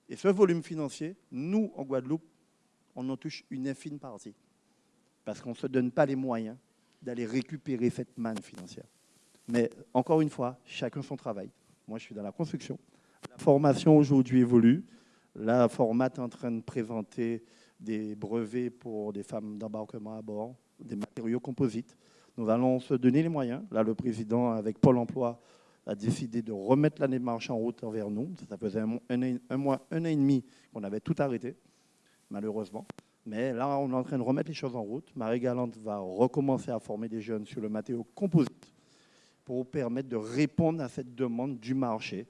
Et ce volume financier, nous, en Guadeloupe, on en touche une infime partie. Parce qu'on ne se donne pas les moyens d'aller récupérer cette manne financière. Mais encore une fois, chacun son travail. Moi, je suis dans la construction. La formation aujourd'hui évolue. La format est en train de présenter des brevets pour des femmes d'embarquement à bord des matériaux composites. Nous allons se donner les moyens. Là, le président, avec Pôle emploi, a décidé de remettre la démarche en route envers nous. Ça faisait un, mois, un an et demi qu'on avait tout arrêté, malheureusement. Mais là, on est en train de remettre les choses en route. Marie Galante va recommencer à former des jeunes sur le matériau composite pour permettre de répondre à cette demande du marché.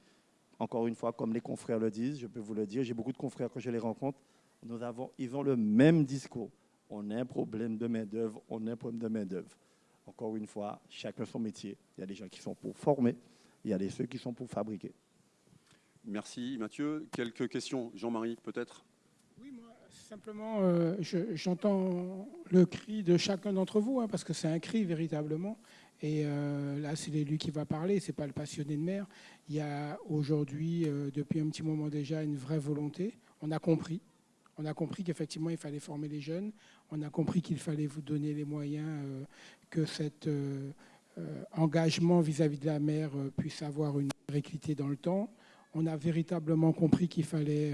Encore une fois, comme les confrères le disent, je peux vous le dire, j'ai beaucoup de confrères quand je les rencontre, nous avons, ils ont le même discours. On a un problème de main-d'œuvre, on a un problème de main-d'œuvre. Encore une fois, chacun son métier. Il y a des gens qui sont pour former, il y a des ceux qui sont pour fabriquer. Merci Mathieu. Quelques questions, Jean-Marie peut-être? Simplement, euh, j'entends le cri de chacun d'entre vous, hein, parce que c'est un cri véritablement. Et euh, là, c'est l'élu qui va parler, c'est pas le passionné de mer. Il y a aujourd'hui, euh, depuis un petit moment déjà, une vraie volonté. On a compris. On a compris qu'effectivement, il fallait former les jeunes. On a compris qu'il fallait vous donner les moyens que cet engagement vis-à-vis de la mer puisse avoir une réalité dans le temps. On a véritablement compris qu'il fallait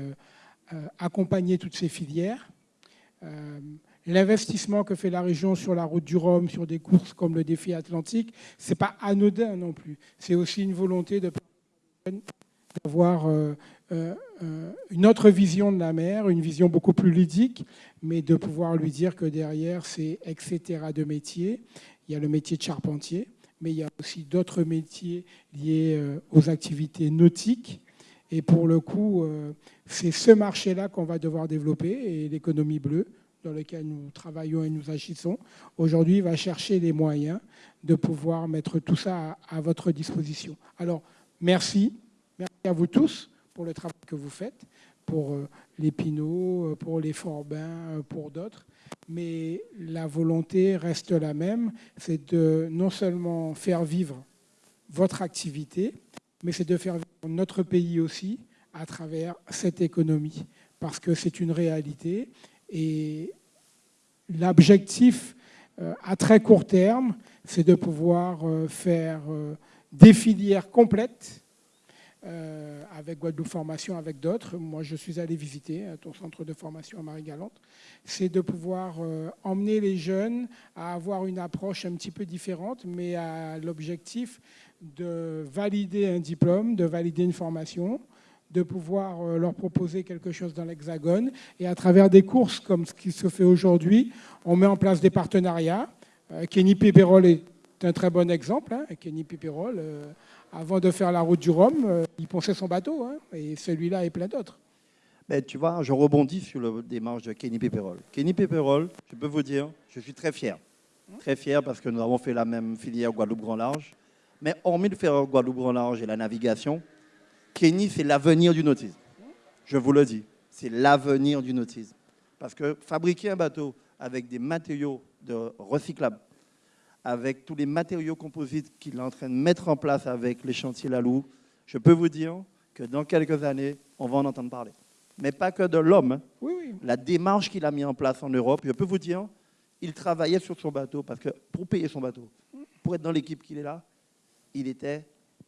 accompagner toutes ces filières. Euh, L'investissement que fait la région sur la route du Rhum, sur des courses comme le défi atlantique, c'est pas anodin non plus. C'est aussi une volonté de d'avoir euh, euh, euh, une autre vision de la mer, une vision beaucoup plus ludique, mais de pouvoir lui dire que derrière, c'est etc. de métiers. Il y a le métier de charpentier, mais il y a aussi d'autres métiers liés euh, aux activités nautiques. Et pour le coup, euh, c'est ce marché-là qu'on va devoir développer, et l'économie bleue, dans lequel nous travaillons et nous agissons, aujourd'hui va chercher les moyens de pouvoir mettre tout ça à, votre disposition. Alors, merci. Merci à vous tous pour le travail que vous faites, pour euh, les Pinots, euh, pour les Forbins, pour d'autres. Mais la volonté reste la même, c'est de non seulement faire vivre votre activité, mais c'est de faire vivre notre pays aussi à travers cette économie, parce que c'est une réalité. Et l'objectif euh, à très court terme, c'est de pouvoir euh, faire euh, des filières complètes euh, avec Guadeloupe Formation, avec d'autres. Moi, je suis allé visiter euh, ton centre de formation à Marie-Galante. C'est de pouvoir euh, emmener les jeunes à avoir une approche un petit peu différente, mais à l'objectif de valider un diplôme, de valider une formation, de pouvoir leur proposer quelque chose dans l'Hexagone. Et à travers des courses comme ce qui se fait aujourd'hui, on met en place des partenariats. Kenny Pépérol est un très bon exemple. hein. Kenny Pépérol, euh, avant de faire la route du Rhum, euh, il ponçait son bateau. hein. et celui-là et plein d'autres. Mais tu vois, je rebondis sur le démarche de Kenny Pepperol. Kenny Pepperol, je peux vous dire, je suis très fier. Très fier parce que nous avons fait la même filière Guadeloupe Grand Large. Mais hormis de faire Guadeloupe Grand Large et la navigation, Kenny, c'est l'avenir du nautisme. Je vous le dis, c'est l'avenir du nautisme. Parce que fabriquer un bateau avec des matériaux de recyclables, avec tous les matériaux composites qu'il est en train de mettre en place avec les chantiers Lalou, je peux vous dire que dans quelques années, on va en entendre parler. Mais pas que de l'homme. hein. Oui, oui. La démarche qu'il a mis en place en Europe, je peux vous dire, il travaillait sur son bateau parce que pour payer son bateau, pour être dans l'équipe qu'il est là, il était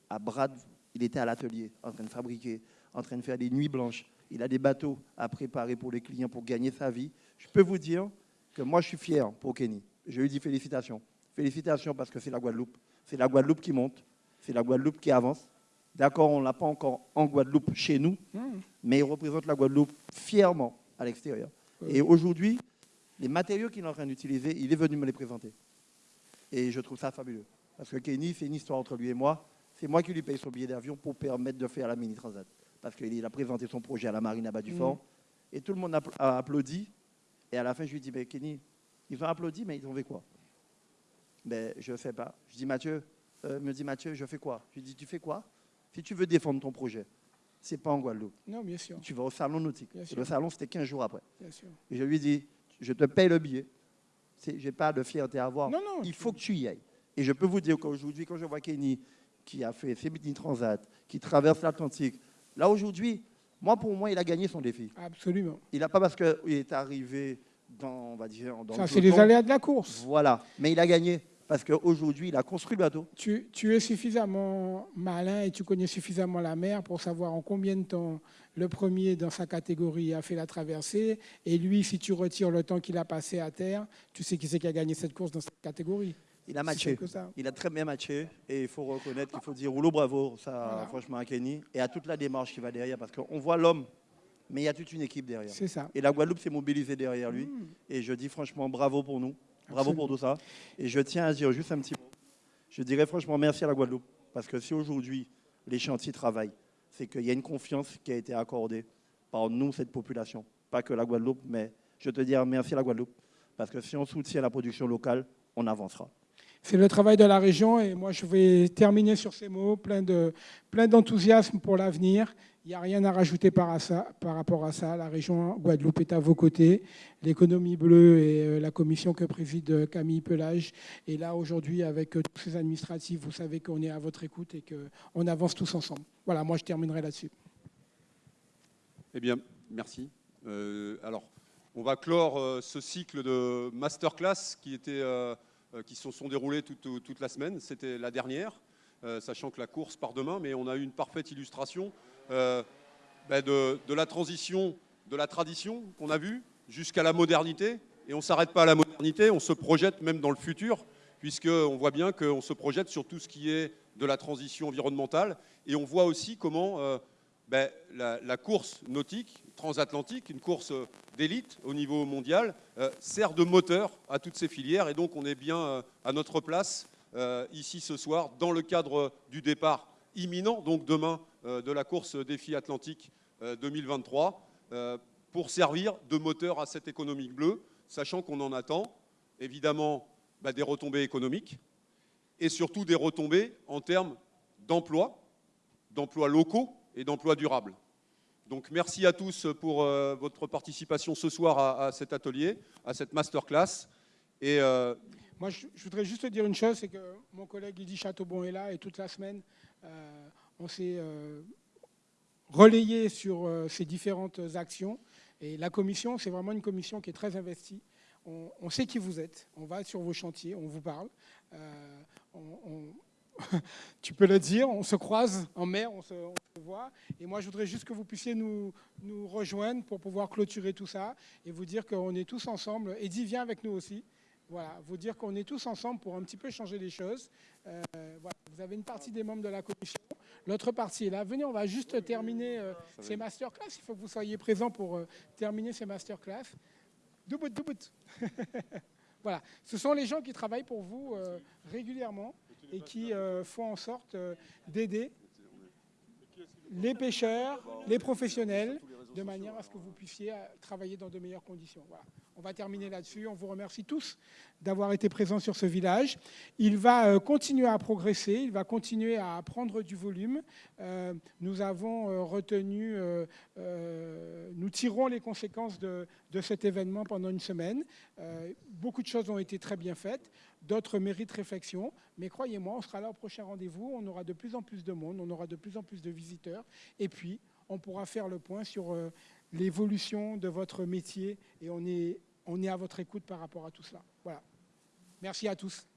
à Brad, il était à l'atelier en train de fabriquer, en train de faire des nuits blanches. Il a des bateaux à préparer pour les clients pour gagner sa vie. Je peux vous dire que moi, je suis fier pour Kenny. Je lui dis félicitations. Félicitations parce que c'est la Guadeloupe. C'est la Guadeloupe qui monte. C'est la Guadeloupe qui avance. D'accord, on ne l'a pas encore en Guadeloupe chez nous, Mmh. mais il représente la Guadeloupe fièrement à l'extérieur. Et aujourd'hui, les matériaux qu'il est en train d'utiliser, il est venu me les présenter. Et je trouve ça fabuleux. Parce que Kenny, c'est une histoire entre lui et moi. C'est moi qui lui paye son billet d'avion pour permettre de faire la mini transat. Parce qu'il a présenté son projet à la marine à bas du fort. Et tout le monde a applaudi. Et à la fin, je lui dis, mais Kenny, ils ont applaudi, mais ils ont fait quoi? Ben, je ne sais pas. Je dis, Mathieu, euh, me dit Mathieu, je fais quoi? Je lui dis, tu fais quoi? Si tu veux défendre ton projet, c'est pas en Guadeloupe. Non, bien sûr. Tu vas au salon nautique. Et le salon, c'était 15 jours après. Bien sûr. Et je lui dis, je te paye le billet. Je n'ai pas de fierté à avoir. Non, non. Il faut que tu y ailles. Et je peux vous dire qu'aujourd'hui, quand je vois Kenny, qui a fait ses mini transat, qui traverse l'Atlantique, là aujourd'hui, moi pour moi, il a gagné son défi. Absolument. Il n'a pas parce qu'il est arrivé dans, on va dire, dans Ça, c'est les aléas de la course. Voilà. Mais il a gagné. Parce qu'aujourd'hui, il a construit le bateau. Tu, tu es suffisamment malin et tu connais suffisamment la mer pour savoir en combien de temps le premier dans sa catégorie a fait la traversée. Et lui, si tu retires le temps qu'il a passé à terre, tu sais qui c'est qui a gagné cette course dans cette catégorie. Il a matché. Il a très bien matché et il faut reconnaître qu'il faut dire rouleau bravo, ça Voilà. franchement à Kenny et à toute la démarche qui va derrière parce qu'on voit l'homme, mais il y a toute une équipe derrière. C'est ça. Et la Guadeloupe s'est mobilisée derrière lui Mmh. et je dis franchement bravo pour nous, bravo pour tout ça. Et je tiens à dire juste un petit mot. Je dirais franchement merci à la Guadeloupe parce que si aujourd'hui les chantiers travaillent, c'est qu'il y a une confiance qui a été accordée par nous, cette population. Pas que la Guadeloupe, mais je te dis merci à la Guadeloupe parce que si on soutient la production locale, on avancera. C'est le travail de la région et moi je vais terminer sur ces mots, plein de plein d'enthousiasme pour l'avenir. Il n'y a rien à rajouter par, rapport à ça. La région Guadeloupe est à vos côtés. L'économie bleue et euh, la commission que préside euh, Camille Pelage est là aujourd'hui avec euh, tous ces administratifs. Vous savez qu'on est à votre écoute et qu'on avance tous ensemble. Voilà, moi je terminerai là-dessus. Eh bien, merci. Alors, on va clore ce cycle de masterclass qui, était, qui se sont déroulés toute, toute la semaine. C'était la dernière, euh, sachant que la course part demain, mais on a eu une parfaite illustration euh, ben, de, de la transition de la tradition qu'on a vue jusqu'à la modernité. Et on ne s'arrête pas à la modernité, on se projette même dans le futur, puisqu'on voit bien qu'on se projette sur tout ce qui est de la transition environnementale. Et on voit aussi comment euh, ben, la, course nautique transatlantique, une course euh, d'élite au niveau mondial, euh, sert de moteur à toutes ces filières. Et donc on est bien euh, à notre place ici ce soir dans le cadre du départ imminent, donc demain, de la course défi atlantique euh, 2023, euh, pour servir de moteur à cette économie bleue, sachant qu'on en attend évidemment bah, des retombées économiques et surtout des retombées en termes d'emploi, d'emplois locaux et d'emplois durables. Donc merci à tous pour euh, votre participation ce soir à, cet atelier, à cette masterclass. Et euh, Moi, je, voudrais juste te dire une chose, c'est que mon collègue Lydie Chateaubon est là et toute la semaine, euh, on s'est relayé sur ces différentes actions. Et la commission, c'est vraiment une commission qui est très investie. On, sait qui vous êtes, on va sur vos chantiers, on vous parle. tu peux le dire, on se croise en mer, on se, on se voit. Et moi, je voudrais juste que vous puissiez nous, nous rejoindre pour pouvoir clôturer tout ça et vous dire qu'on est tous ensemble. Eddie, viens avec nous aussi. Voilà, vous dire qu'on est tous ensemble pour un petit peu changer les choses. Euh, voilà, vous avez une partie des membres de la commission, l'autre partie est là. Venez, on va juste terminer euh, ces masterclass. Il faut que vous soyez présents pour euh, terminer ces masterclass. Doubout, doubout. voilà, ce sont les gens qui travaillent pour vous régulièrement et qui euh, font en sorte euh, d'aider les pêcheurs, les professionnels, de manière à ce que vous puissiez euh, travailler dans de meilleures conditions. On va terminer là-dessus. On vous remercie tous d'avoir été présents sur ce village. Il va euh, continuer à progresser, il va continuer à prendre du volume. Euh, nous avons euh, retenu, nous tirons les conséquences de, cet événement pendant une semaine. Beaucoup de choses ont été très bien faites, d'autres méritent réflexion. Mais croyez-moi, on sera là au prochain rendez-vous. On aura de plus en plus de monde, on aura de plus en plus de visiteurs. Et puis, on pourra faire le point sur l'évolution de votre métier et on est, on est à votre écoute par rapport à tout cela. Voilà. Merci à tous.